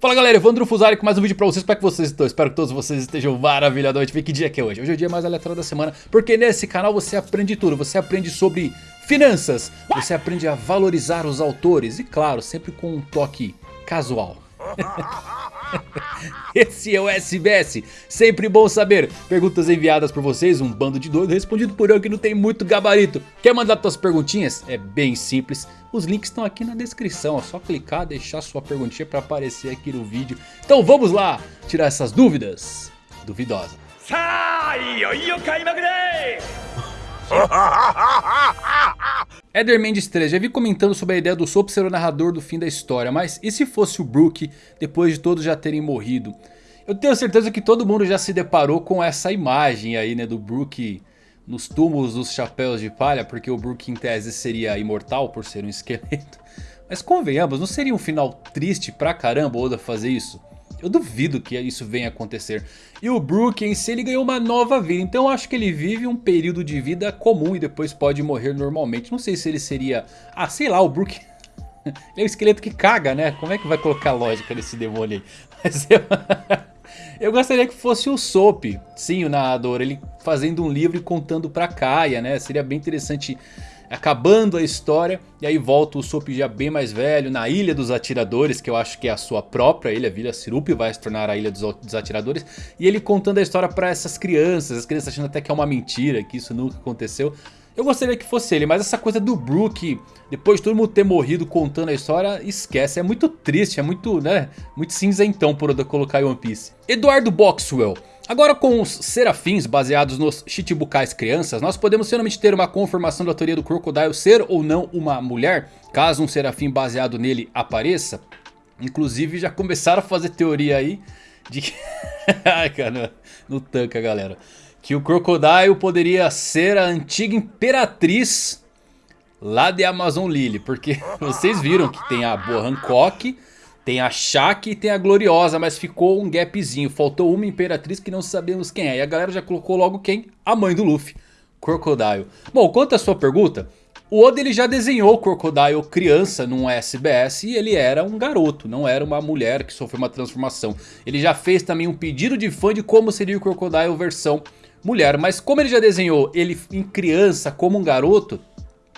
Fala galera, Evandro Fusari com mais um vídeo pra vocês, como é que vocês estão? Espero que todos vocês estejam maravilhadamente bem, que dia que é hoje? Hoje é o dia mais aleatório da semana, porque nesse canal você aprende tudo, você aprende sobre finanças, você aprende a valorizar os autores e claro, sempre com um toque casual. Esse é o SBS, sempre bom saber. Perguntas enviadas por vocês, um bando de doido respondido por eu que não tem muito gabarito. Quer mandar suas perguntinhas? É bem simples. Os links estão aqui na descrição, é só clicar, deixar sua perguntinha para aparecer aqui no vídeo. Então vamos lá, tirar essas dúvidas duvidosas. Eder Mendes 3, já vi comentando sobre a ideia do Soap ser o narrador do fim da história, mas e se fosse o Brook depois de todos já terem morrido? Eu tenho certeza que todo mundo já se deparou com essa imagem aí né, do Brook nos túmulos dos chapéus de palha, porque o Brook em tese seria imortal por ser um esqueleto. Mas convenhamos, não seria um final triste pra caramba Oda fazer isso? Eu duvido que isso venha acontecer. E o Brook em si ele ganhou uma nova vida. Então eu acho que ele vive um período de vida comum e depois pode morrer normalmente. Não sei se ele seria... Ah, sei lá, o Brook... ele é um esqueleto que caga, né? Como é que vai colocar lógica nesse demônio aí? Mas eu... eu gostaria que fosse o Soap. Sim, o narrador. Ele fazendo um livro e contando pra Kaia, né? Seria bem interessante acabando a história. E aí volta o Sop já bem mais velho na Ilha dos Atiradores, que eu acho que é a sua própria ilha. A Vila Sirup vai se tornar a Ilha dos Atiradores. E ele contando a história para essas crianças, as crianças achando até que é uma mentira, que isso nunca aconteceu. Eu gostaria que fosse ele, mas essa coisa do Brook, depois de todo mundo ter morrido contando a história, esquece. É muito triste, é muito, né, muito cinzentão por colocar em One Piece. Eduardo Boxwell. Agora com os serafins baseados nos Chichibukais crianças, nós podemos finalmente ter uma confirmação da teoria do Crocodile ser ou não uma mulher, caso um serafim baseado nele apareça. Inclusive já começaram a fazer teoria aí de que... Ai cara, no tanca galera. Que o Crocodile poderia ser a antiga imperatriz lá de Amazon Lily. Porque vocês viram que tem a boa Hancock tem a Shaq e tem a Gloriosa, mas ficou um gapzinho. Faltou uma Imperatriz que não sabemos quem é. E a galera já colocou logo quem? A mãe do Luffy, Crocodile. Bom, quanto à sua pergunta, o Oda ele já desenhou o Crocodile criança num SBS e ele era um garoto, não era uma mulher que sofreu uma transformação. Ele já fez também um pedido de fã de como seria o Crocodile versão mulher. Mas como ele já desenhou ele em criança como um garoto,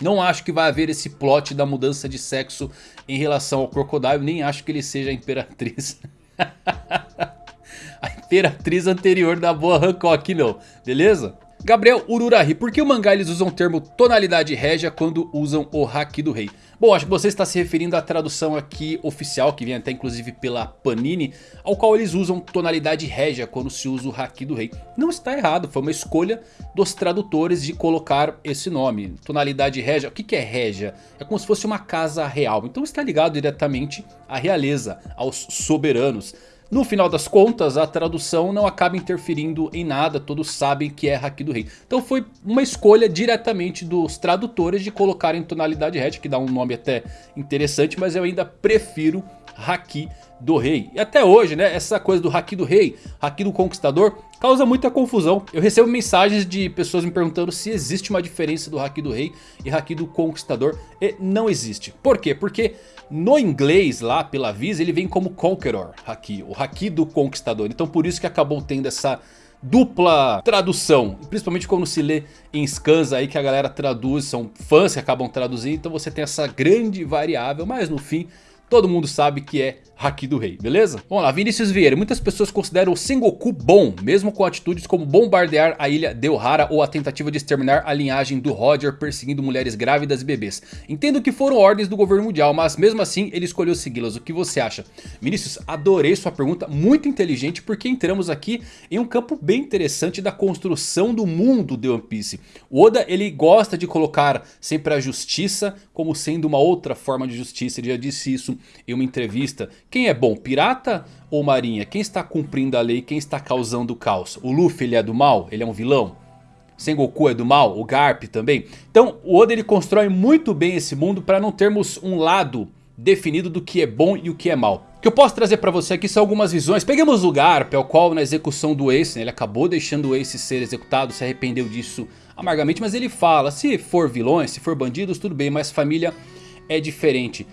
não acho que vai haver esse plot da mudança de sexo em relação ao Crocodile. Nem acho que ele seja a Imperatriz. a Imperatriz anterior da boa Hancock não, beleza? Gabriel Ururahi, por que o mangá eles usam o termo tonalidade régia quando usam o Haki do Rei? Bom, acho que você está se referindo à tradução aqui oficial, que vem até inclusive pela Panini, ao qual eles usam tonalidade régia quando se usa o Haki do Rei. Não está errado, foi uma escolha dos tradutores de colocar esse nome. Tonalidade régia, o que é régia? É como se fosse uma casa real, então está ligado diretamente à realeza, aos soberanos. No final das contas, a tradução não acaba interferindo em nada, todos sabem que é Haki do Rei. Então foi uma escolha diretamente dos tradutores de colocar em tonalidade Red, que dá um nome até interessante, mas eu ainda prefiro Haki do Rei. E até hoje, né, essa coisa do Haki do Rei, Haki do Conquistador, causa muita confusão. Eu recebo mensagens de pessoas me perguntando se existe uma diferença do Haki do Rei e Haki do Conquistador. E não existe. Por quê? Porque no inglês, lá pela Visa, ele vem como Conqueror Haki, o Haki do Conquistador. Então por isso que acabou tendo essa dupla tradução, principalmente quando se lê em scans aí que a galera traduz, são fãs que acabam traduzindo, então você tem essa grande variável, mas no fim todo mundo sabe que é Haki do Rei, beleza? Vamos lá, Vinícius Vieira. Muitas pessoas consideram o Sengoku bom, mesmo com atitudes como bombardear a ilha de Ohara ou a tentativa de exterminar a linhagem do Roger perseguindo mulheres grávidas e bebês. Entendo que foram ordens do governo mundial, mas mesmo assim ele escolheu segui-las. O que você acha? Vinícius, adorei sua pergunta, muito inteligente, porque entramos aqui em um campo bem interessante da construção do mundo de One Piece. O Oda, ele gosta de colocar sempre a justiça como sendo uma outra forma de justiça. Ele já disse isso em uma entrevista quem é bom, pirata ou marinha? Quem está cumprindo a lei, quem está causando o caos? O Luffy ele é do mal? Ele é um vilão? Sengoku é do mal? O Garp também? Então o Oda ele constrói muito bem esse mundo para não termos um lado definido do que é bom e o que é mal. O que eu posso trazer para você aqui são algumas visões. Peguemos o Garp, ao qual na execução do Ace, né, ele acabou deixando o Ace ser executado, se arrependeu disso amargamente. Mas ele fala, se for vilões, se for bandidos, tudo bem, mas família é diferente.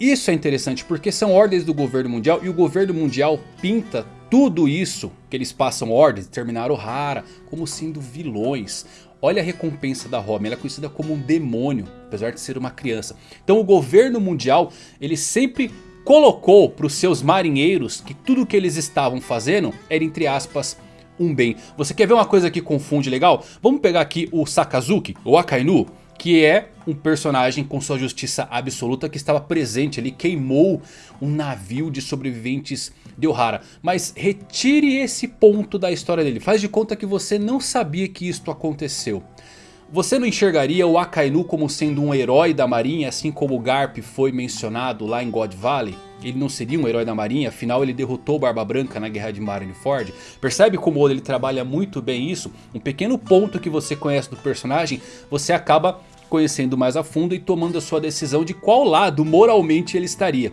Isso é interessante porque são ordens do governo mundial e o governo mundial pinta tudo isso que eles passam ordens, o Hara, como sendo vilões. Olha a recompensa da Robin, ela é conhecida como um demônio, apesar de ser uma criança. Então o governo mundial, ele sempre colocou para os seus marinheiros que tudo que eles estavam fazendo era entre aspas um bem. Você quer ver uma coisa que confunde legal? Vamos pegar aqui o Sakazuki, o Akainu que é um personagem com sua justiça absoluta que estava presente ali, queimou um navio de sobreviventes de Ohara. Mas retire esse ponto da história dele, faz de conta que você não sabia que isto aconteceu. Você não enxergaria o Akainu como sendo um herói da marinha, assim como o Garp foi mencionado lá em God Valley? Ele não seria um herói da marinha, afinal ele derrotou Barba Branca na guerra de Marineford. Percebe como ele trabalha muito bem isso? Um pequeno ponto que você conhece do personagem, você acaba conhecendo mais a fundo e tomando a sua decisão de qual lado moralmente ele estaria.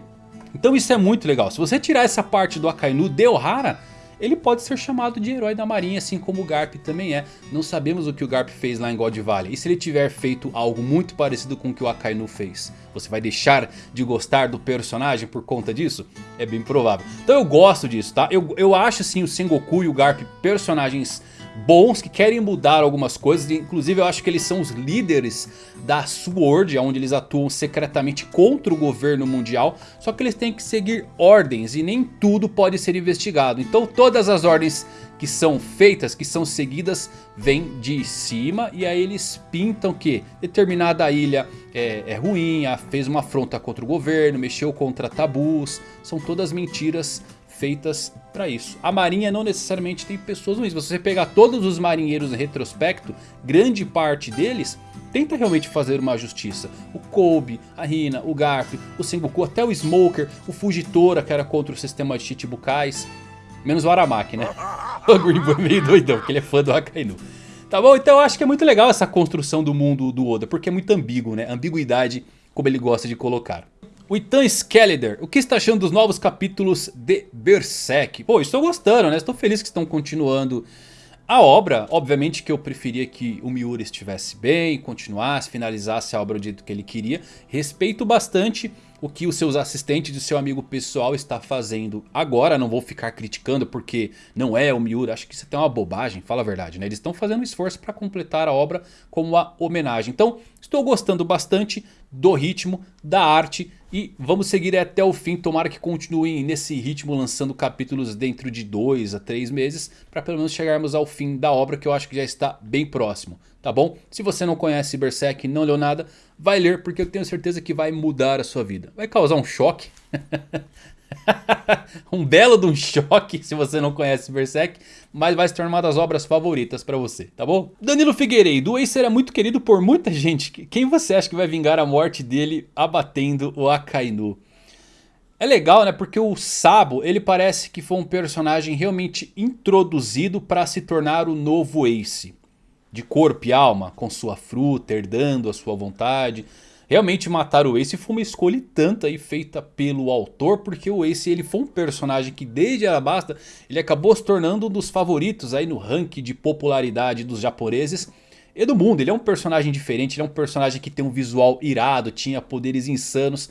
Então isso é muito legal. Se você tirar essa parte do Akainu de Ohara, ele pode ser chamado de herói da marinha, assim como o Garp também é. Não sabemos o que o Garp fez lá em God Valley. E se ele tiver feito algo muito parecido com o que o Akainu fez? Você vai deixar de gostar do personagem por conta disso? É bem provável. Então eu gosto disso, tá? Eu, eu acho sim o Sengoku e o Garp personagens bons que querem mudar algumas coisas. Inclusive eu acho que eles são os líderes da SWORD, onde eles atuam secretamente contra o governo mundial. Só que eles têm que seguir ordens e nem tudo pode ser investigado. Então todas as ordens que são feitas, que são seguidas, vêm de cima. E aí eles pintam que determinada ilha é, é ruim, fez uma afronta contra o governo, mexeu contra tabus. São todas mentiras feitas para isso. A marinha não necessariamente tem pessoas ruins. Se você pegar todos os marinheiros em retrospecto, grande parte deles tenta realmente fazer uma justiça. O Kobe, a Hina, o Garp, o Sengoku, até o Smoker, o Fujitora que era contra o sistema de Chichibukais. Menos o Aramaki, né? O Green Boy é meio doidão, porque ele é fã do Akainu. Tá bom? Então eu acho que é muito legal essa construção do mundo do Oda, porque é muito ambíguo, né? Ambiguidade, como ele gosta de colocar. O Itan Skeletor, o que está achando dos novos capítulos de Berserk? Pô, estou gostando, né? Estou feliz que estão continuando a obra. Obviamente que eu preferia que o Miura estivesse bem, continuasse, finalizasse a obra do jeito que ele queria. Respeito bastante o que os seus assistentes e o seu amigo pessoal está fazendo agora. Não vou ficar criticando porque não é o Miura. Acho que isso é uma bobagem, fala a verdade. Né? Eles estão fazendo um esforço para completar a obra como uma homenagem. Então estou gostando bastante do ritmo, da arte e vamos seguir até o fim. Tomara que continuem nesse ritmo lançando capítulos dentro de 2 a 3 meses. Para pelo menos chegarmos ao fim da obra que eu acho que já está bem próximo. Tá bom? Se você não conhece Berserk e não leu nada, vai ler porque eu tenho certeza que vai mudar a sua vida. Vai causar um choque. um belo de um choque se você não conhece Berserk, mas vai se tornar uma das obras favoritas pra você, tá bom? Danilo Figueiredo, o Ace era muito querido por muita gente. Quem você acha que vai vingar a morte dele abatendo o Akainu? É legal, né? Porque o Sabo, ele parece que foi um personagem realmente introduzido para se tornar o novo Ace de corpo e alma, com sua fruta, herdando a sua vontade. Realmente matar o Ace foi uma escolha tanta aí feita pelo autor, porque o Ace ele foi um personagem que desde Arabasta ele acabou se tornando um dos favoritos aí no ranking de popularidade dos japoneses e do mundo. Ele é um personagem diferente, ele é um personagem que tem um visual irado, tinha poderes insanos.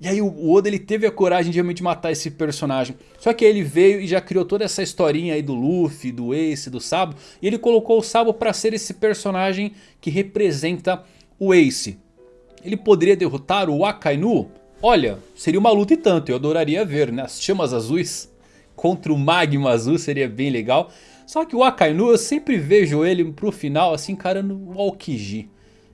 E aí o Oda ele teve a coragem de realmente matar esse personagem. Só que ele veio e já criou toda essa historinha aí do Luffy, do Ace, do Sabo. E ele colocou o Sabo para ser esse personagem que representa o Ace. Ele poderia derrotar o Akainu? Olha, seria uma luta e tanto, eu adoraria ver, né? As chamas azuis contra o Magma Azul seria bem legal. Só que o Akainu eu sempre vejo ele pro final assim encarando o Aokiji.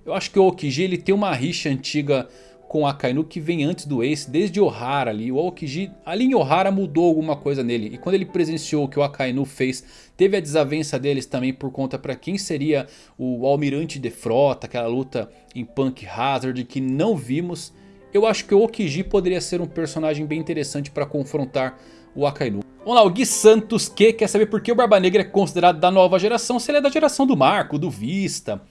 Eu acho que o Aokiji ele tem uma rixa antiga com Akainu que vem antes do Ace, desde Ohara ali. O Aokiji ali em Ohara mudou alguma coisa nele. E quando ele presenciou o que o Akainu fez, teve a desavença deles também por conta para quem seria o Almirante de Frota, aquela luta em Punk Hazard que não vimos. Eu acho que o Okiji poderia ser um personagem bem interessante para confrontar o Akainu. Vamos lá, o Gui Santos que quer saber por que o Barba Negra é considerado da nova geração, se ele é da geração do Marco, do Vista...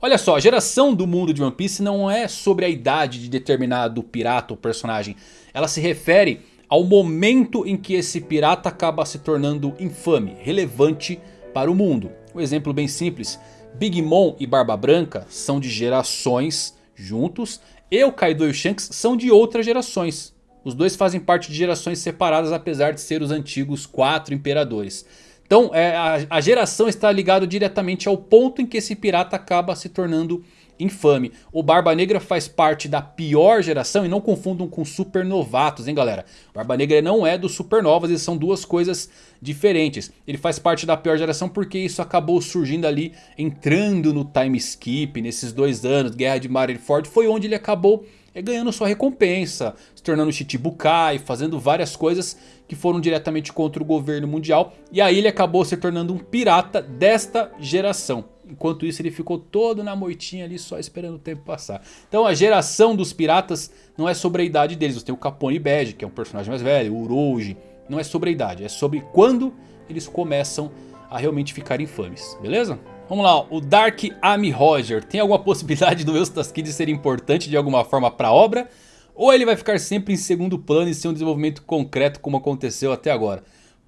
Olha só, a geração do mundo de One Piece não é sobre a idade de determinado pirata ou personagem. Ela se refere ao momento em que esse pirata acaba se tornando infame, relevante para o mundo. Um exemplo bem simples, Big Mom e Barba Branca são de gerações juntos e o Kaido e o Shanks são de outras gerações. Os dois fazem parte de gerações separadas apesar de ser os antigos quatro imperadores. Então é, a, a geração está ligada diretamente ao ponto em que esse pirata acaba se tornando infame. O Barba Negra faz parte da pior geração e não confundam com supernovatos, hein galera. Barba Negra não é dos supernovas, eles são duas coisas diferentes. Ele faz parte da pior geração porque isso acabou surgindo ali, entrando no time skip nesses dois anos. Guerra de Marineford foi onde ele acabou é ganhando sua recompensa, se tornando Chichibukai, fazendo várias coisas que foram diretamente contra o governo mundial. E aí ele acabou se tornando um pirata desta geração. Enquanto isso ele ficou todo na moitinha ali só esperando o tempo passar. Então a geração dos piratas não é sobre a idade deles. Você tem o Capone Badge, que é um personagem mais velho, o Urouge. Não é sobre a idade, é sobre quando eles começam a realmente ficar infames, beleza? Vamos lá, o Dark Amy Roger. Tem alguma possibilidade do Eustace Kid ser importante de alguma forma para a obra? Ou ele vai ficar sempre em segundo plano e ser um desenvolvimento concreto como aconteceu até agora?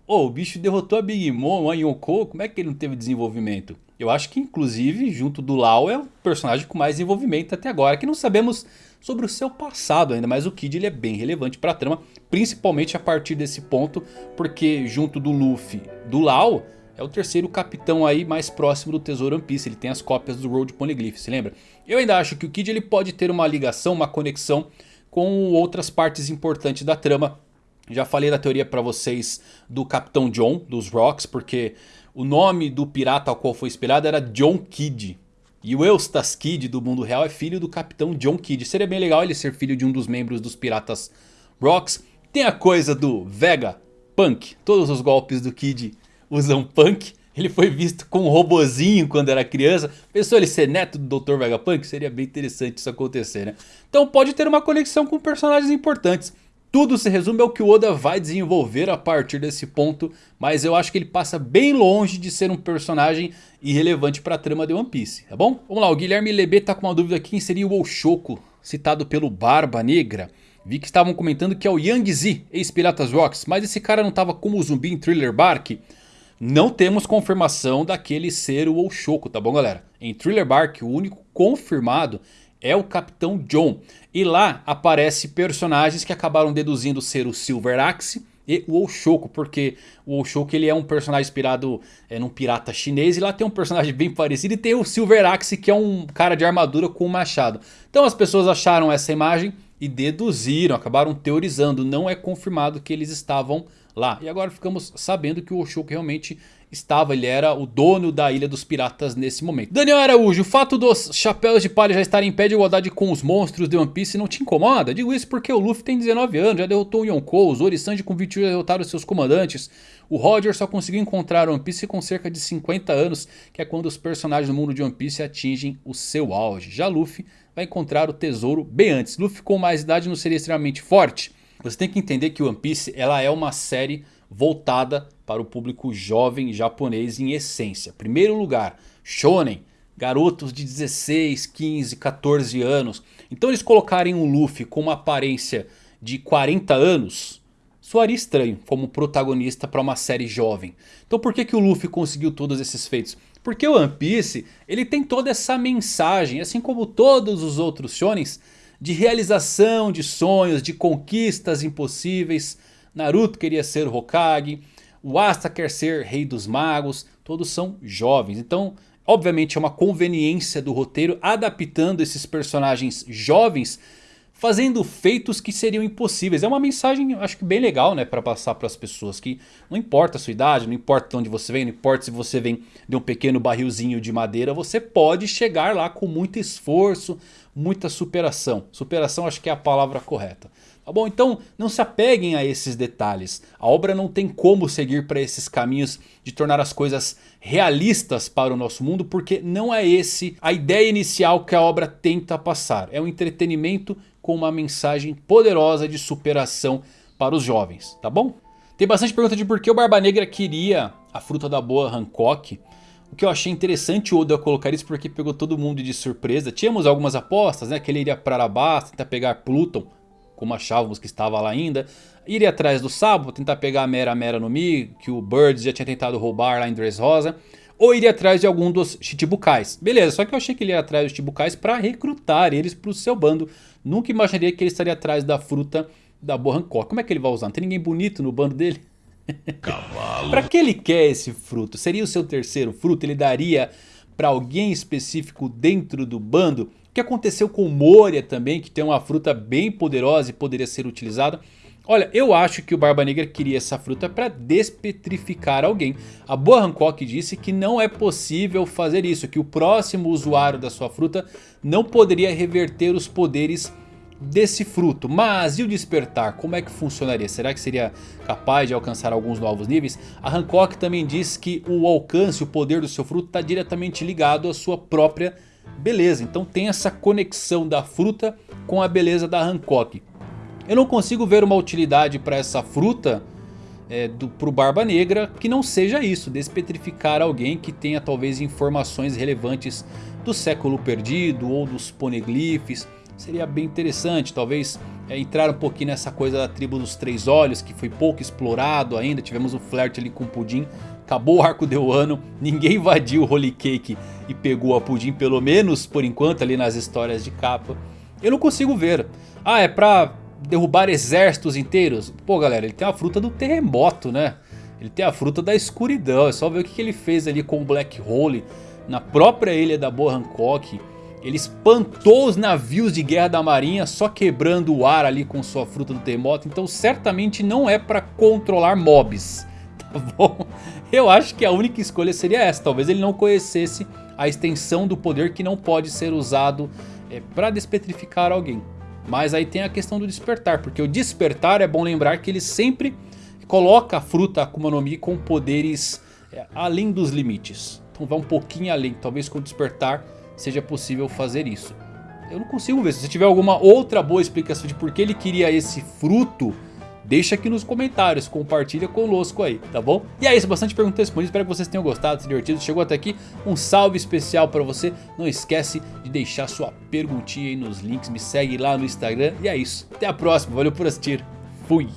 Oh, o bicho derrotou a Big Mom, a Yonkou, como é que ele não teve desenvolvimento? Eu acho que inclusive junto do Lau é o personagem com mais desenvolvimento até agora. Que não sabemos sobre o seu passado ainda, mas o Kid ele é bem relevante para a trama. Principalmente a partir desse ponto, porque junto do Luffy, do Lau é o terceiro capitão aí mais próximo do Tesouro One Piece. Ele tem as cópias do Road Poneglyph, se lembra? Eu ainda acho que o Kid ele pode ter uma ligação, uma conexão com outras partes importantes da trama. Já falei da teoria para vocês do Capitão John, dos Rocks, porque o nome do pirata ao qual foi inspirado era John Kidd. E o Eustace Kidd do mundo real é filho do Capitão John Kidd. Seria bem legal ele ser filho de um dos membros dos piratas Rocks. Tem a coisa do Vega Punk. Todos os golpes do Kid usam punk. Ele foi visto com um robozinho quando era criança. Pensou ele ser neto do Dr. Vegapunk? Seria bem interessante isso acontecer, né? Então pode ter uma conexão com personagens importantes. Tudo se resume ao que o Oda vai desenvolver a partir desse ponto. Mas eu acho que ele passa bem longe de ser um personagem irrelevante para a trama de One Piece, tá bom? Vamos lá, o Guilherme Lebê tá com uma dúvida aqui. Quem seria o Oshoku, citado pelo Barba Negra? Vi que estavam comentando que é o Yang Z, ex-Piratas Rocks. Mas esse cara não tava como zumbi em Thriller Bark? Não temos confirmação daquele ser o Oshoku, tá bom galera? Em Thriller Bark o único confirmado é o Capitão John. E lá aparece personagens que acabaram deduzindo ser o Silver Axe e o Oshoku, porque o Oshoku ele é um personagem inspirado é, num pirata chinês e lá tem um personagem bem parecido e tem o Silver Axe que é um cara de armadura com um machado. Então as pessoas acharam essa imagem e deduziram, acabaram teorizando, não é confirmado que eles estavam lá. E agora ficamos sabendo que o Oshoku realmente estava, ele era o dono da Ilha dos Piratas nesse momento. Daniel Araújo, o fato dos chapéus de palha já estarem em pé de igualdade com os monstros de One Piece não te incomoda? Digo isso porque o Luffy tem 19 anos, já derrotou o Yonkou, os Orisanji com 21 derrotaram seus comandantes. O Roger só conseguiu encontrar One Piece com cerca de 50 anos, que é quando os personagens do mundo de One Piece atingem o seu auge. Já Luffy vai encontrar o tesouro bem antes. Luffy com mais idade não seria extremamente forte? Você tem que entender que One Piece ela é uma série voltada para o público jovem japonês em essência. Primeiro lugar, shonen, garotos de 16, 15, 14 anos. Então eles colocarem um Luffy com uma aparência de 40 anos soaria estranho como protagonista para uma série jovem. Então por que, que o Luffy conseguiu todos esses feitos? Porque o One Piece ele tem toda essa mensagem, assim como todos os outros shonens, de realização de sonhos, de conquistas impossíveis. Naruto queria ser Hokage, o Asta quer ser Rei dos Magos, todos são jovens. Então, obviamente é uma conveniência do roteiro adaptando esses personagens jovens fazendo feitos que seriam impossíveis. É uma mensagem, acho que bem legal, né, para passar para as pessoas que não importa a sua idade, não importa de onde você vem, não importa se você vem de um pequeno barrilzinho de madeira, você pode chegar lá com muito esforço, muita superação. Superação acho que é a palavra correta. Tá bom? Então não se apeguem a esses detalhes. A obra não tem como seguir para esses caminhos de tornar as coisas realistas para o nosso mundo. Porque não é esse a ideia inicial que a obra tenta passar. É um entretenimento com uma mensagem poderosa de superação para os jovens, tá bom? Tem bastante pergunta de por que o Barba Negra queria a fruta da boa Hancock. O que eu achei interessante o Oda colocar isso porque pegou todo mundo de surpresa. Tínhamos algumas apostas, né? Que ele iria para Arabasta, tentar pegar Pluton, como achávamos que estava lá ainda. Iria atrás do Sabo, tentar pegar a Mera Mera no Mi, que o Birds já tinha tentado roubar lá em Dressrosa. Ou iria atrás de algum dos Chichibukais. Beleza, só que eu achei que ele ia atrás dos Chichibukais para recrutar eles para o seu bando. Nunca imaginaria que ele estaria atrás da fruta da Boa Hancock. Como é que ele vai usar? Não tem ninguém bonito no bando dele? Cavalo. pra que ele quer esse fruto? Seria o seu terceiro fruto? Ele daria para alguém específico dentro do bando? O que aconteceu com Moria também, que tem uma fruta bem poderosa e poderia ser utilizada? Olha, eu acho que o Barba Negra queria essa fruta para despetrificar alguém. A Boa Hancock disse que não é possível fazer isso, que o próximo usuário da sua fruta não poderia reverter os poderes desse fruto. Mas e o despertar? Como é que funcionaria? Será que seria capaz de alcançar alguns novos níveis? A Hancock também diz que o alcance, o poder do seu fruto está diretamente ligado à sua própria beleza. Então tem essa conexão da fruta com a beleza da Hancock. Eu não consigo ver uma utilidade para essa fruta é, para o Barba Negra que não seja isso. Despetrificar alguém que tenha talvez informações relevantes do século perdido ou dos poneglyphs seria bem interessante. Talvez é, entrar um pouquinho nessa coisa da tribo dos três olhos, que foi pouco explorado ainda. Tivemos um flerte ali com o Pudim. Acabou o arco de Wano, ninguém invadiu o Holy Cake e pegou a Pudim, pelo menos por enquanto ali nas histórias de capa. Eu não consigo ver. Ah, é pra derrubar exércitos inteiros? Pô galera, ele tem a fruta do terremoto, né? Ele tem a fruta da escuridão, é só ver o que ele fez ali com o Black Hole na própria ilha da Boa Hancock. Ele espantou os navios de guerra da marinha só quebrando o ar ali com sua fruta do terremoto. Então certamente não é para controlar mobs. Tá bom? Eu acho que a única escolha seria essa. Talvez ele não conhecesse a extensão do poder que não pode ser usado é, para despetrificar alguém. Mas aí tem a questão do despertar. Porque o despertar é bom lembrar que ele sempre coloca a fruta Akuma no Mi com poderes é, além dos limites. Então vai um pouquinho além. Talvez com o despertar seja possível fazer isso. Eu não consigo ver. Se você tiver alguma outra boa explicação de por que ele queria esse fruto, deixa aqui nos comentários, compartilha conosco aí, tá bom? E é isso, bastante perguntas respondidas, espero que vocês tenham gostado, se divertido. Chegou até aqui, um salve especial para você. Não esquece de deixar sua perguntinha aí nos links, me segue lá no Instagram. E é isso, até a próxima, valeu por assistir, fui!